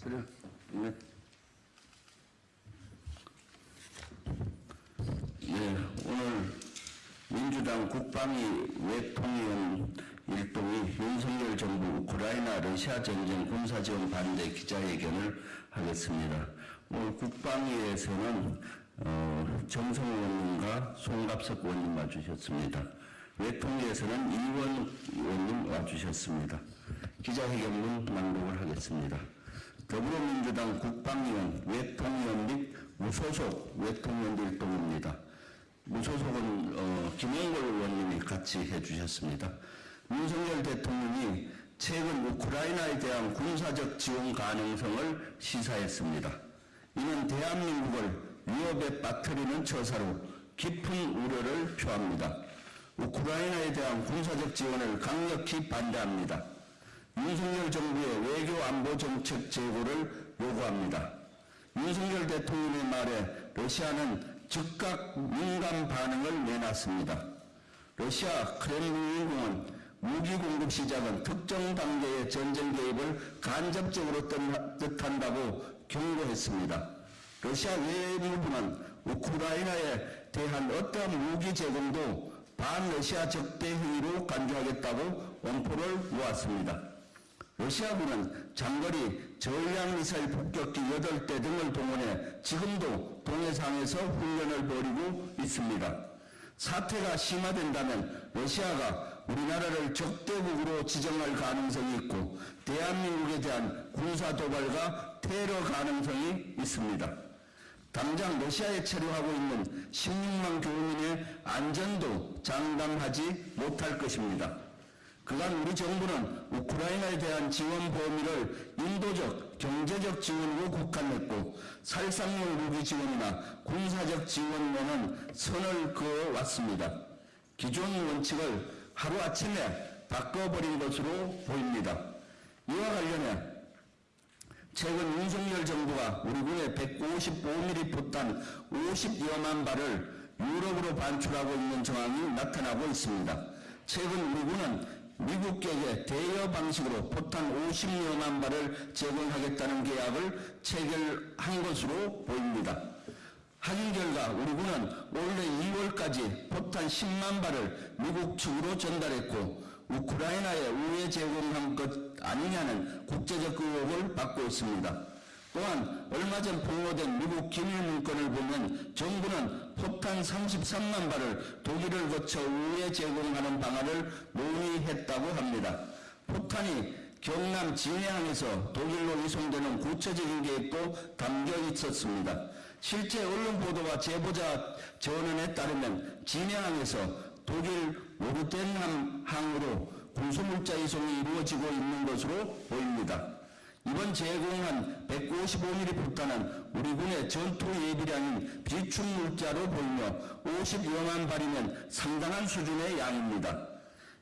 서령. 네. 예, 오늘 민주당 국방위 외통위원 일동이 윤석열 정부 우크라이나 러시아 전쟁 군사지원 반대 기자회견을 하겠습니다. 오늘 국방위에서는 어, 정성 의원님과 송갑석 의원님 와주셨습니다. 외통위에서는 이원 의원님 와주셨습니다. 기자회견문 낭독을 하겠습니다. 더불어민주당 국방위원 외통위원 및 무소속 외통위원 일동입니다. 무소속은 어, 김영걸 의원님이 같이 해주셨습니다. 윤석열 대통령이 최근 우크라이나에 대한 군사적 지원 가능성을 시사했습니다. 이는 대한민국을 위협에 빠뜨리는 처사로 깊은 우려를 표합니다. 우크라이나에 대한 군사적 지원을 강력히 반대합니다. 윤석열 정부의 외교 안보 정책 재고를 요구합니다. 윤석열 대통령의 말에 러시아는 즉각 민감 반응을 내놨습니다. 러시아 크렘린궁은 무기 공급 시작은 특정 단계의 전쟁 개입을 간접적으로 뜻한다고 경고했습니다. 러시아 외무부는 우크라이나에 대한 어떠한 무기 제공도 반러시아 적대 행위로 간주하겠다고 원포를 놓았습니다. 러시아군은 장거리 전략 미사일 폭격기 8대 등을 동원해 지금도 동해상에서 훈련을 벌이고 있습니다. 사태가 심화된다면 러시아가 우리나라를 적대국으로 지정할 가능성이 있고 대한민국에 대한 군사 도발과 테러 가능성이 있습니다. 당장 러시아에 체류하고 있는 16만 교민의 안전도 장담하지 못할 것입니다. 그간 우리 정부는 우크라이나에 대한 지원 범위를 인도적, 경제적 지원으로 국한했고 살상용 무기 지원이나 군사적 지원에는 선을 그어왔습니다. 기존 원칙을 하루아침에 바꿔버린 것으로 보입니다. 이와 관련해 최근 윤석열 정부가 우리 군의 155mm 포탄 50여만 발을 유럽으로 반출하고 있는 정황이 나타나고 있습니다. 최근 우리 군은 미국격의 대여 방식으로 포탄 50여만 발을 제공하겠다는 계약을 체결한 것으로 보입니다. 확인 결과 우리 군은 올해 2월까지 포탄 10만 발을 미국 측으로 전달했고 우크라이나에 우회 제공한 것 아니냐는 국제적 의혹을 받고 있습니다. 또한 얼마 전 폭로된 미국 기밀 문건을 보면 정부는 포탄 33만 발을 독일을 거쳐 우회 제공하는 방안을 논의 했다고 합니다. 포탄이 경남 진해항에서 독일로 이송되는 구체적인 계획도 담겨 있었습니다. 실제 언론 보도와 제보자 전원에 따르면 진해항에서 독일 모르텐함항으로 군수물자 이송이 이루어지고 있는 것으로 보입니다. 이번 제공한 155mm 포탄은 우리 군의 전투 예비량인 비축 물자로 보이며 50여만 발이면 상당한 수준의 양입니다.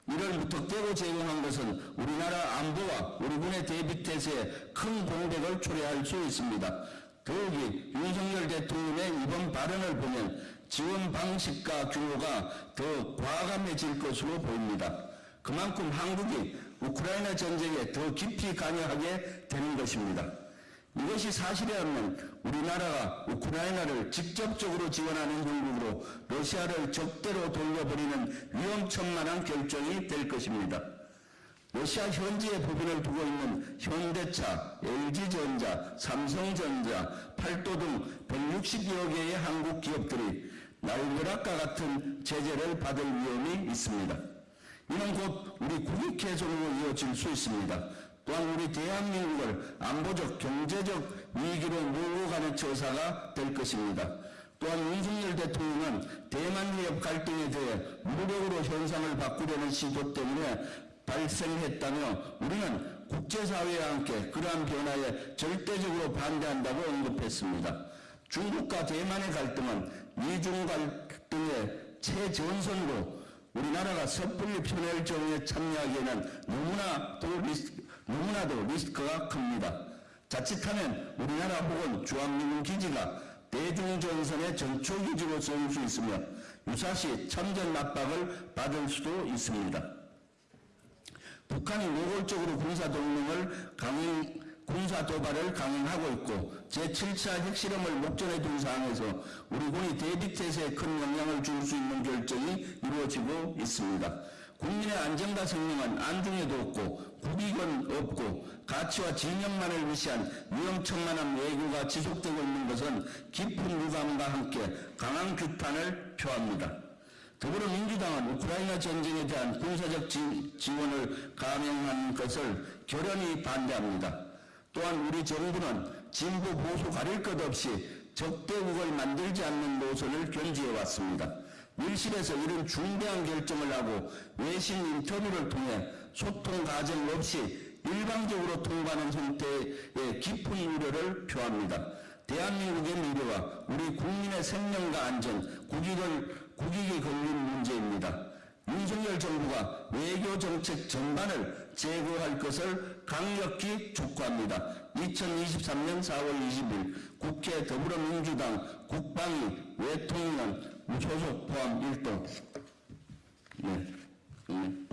이를 무턱대고 제공한 것은 우리나라 안보와 우리 군의 대비 태세에 큰 공백을 초래할 수 있습니다. 더욱이 윤석열 대통령의 이번 발언을 보면 지원 방식과 규모가 더 과감해질 것으로 보입니다. 그만큼 한국이 우크라이나 전쟁에 더 깊이 관여하게 되는 것입니다. 이것이 사실이라면 우리나라가 우크라이나를 직접적으로 지원하는 형국으로 러시아를 적대로 돌려버리는 위험천만한 결정이 될 것입니다. 러시아 현지에 법인을 두고 있는 현대차, LG전자, 삼성전자, 팔도 등 160여 개의 한국 기업들이 날벼락과 같은 제재를 받을 위험이 있습니다. 이는 곧 우리 국익 훼손으로 이어질 수 있습니다. 또한 우리 대한민국을 안보적, 경제적 위기로 몰고 가는 처사가 될 것입니다. 또한 윤석열 대통령은 대만 해협 갈등에 대해 무력으로 현상을 바꾸려는 시도 때문에 발생했다며 우리는 국제사회와 함께 그러한 변화에 절대적으로 반대한다고 언급했습니다. 중국과 대만의 갈등은 미중 갈등의 최전선으로 우리나라가 섣불리 편혈정에 참여하기에는 너무나 도, 리스크, 너무나도 리스크가 큽니다. 자칫하면 우리나라 혹은 주한미군 기지가 대중전선의 전초기지로 쓰일 수 있으며 유사시 참전 압박을 받을 수도 있습니다. 북한이 노골적으로 군사 동맹을 강행, 군사 살인과 도발을 강행하고 있고 제7차 핵실험을 목전에 둔 상황에서 우리 군이 대비태세에 큰 영향을 줄 수 있는 결정이 이루어지고 있습니다. 국민의 안전과 생명은 안중에도 없고 국익은 없고 가치와 진영만을 무시한 위험천만한 외교가 지속되고 있는 것은 깊은 유감과 함께 강한 규탄을 표합니다. 더불어민주당은 우크라이나 전쟁에 대한 군사적 지- 지원을 감행한 것을 결연히 반대합니다. 또한 우리 정부는 진보 보수 가릴 것 없이 적대국을 만들지 않는 노선을 견지해 왔습니다. 밀실에서 이런 중대한 결정을 하고 외신 인터뷰를 통해 소통 과정 없이 일방적으로 통과하는 형태의 깊은 우려를 표합니다. 대한민국의 미래와 우리 국민의 생명과 안전, 국익을, 국익이 걸린 문제입니다. 윤석열 정부가 외교 정책 전반을 제거할 것을 강력히 촉구합니다. 2023년 4월 20일 국회 더불어민주당 국방위 외통위원 우초적 포함 1도 네. 네.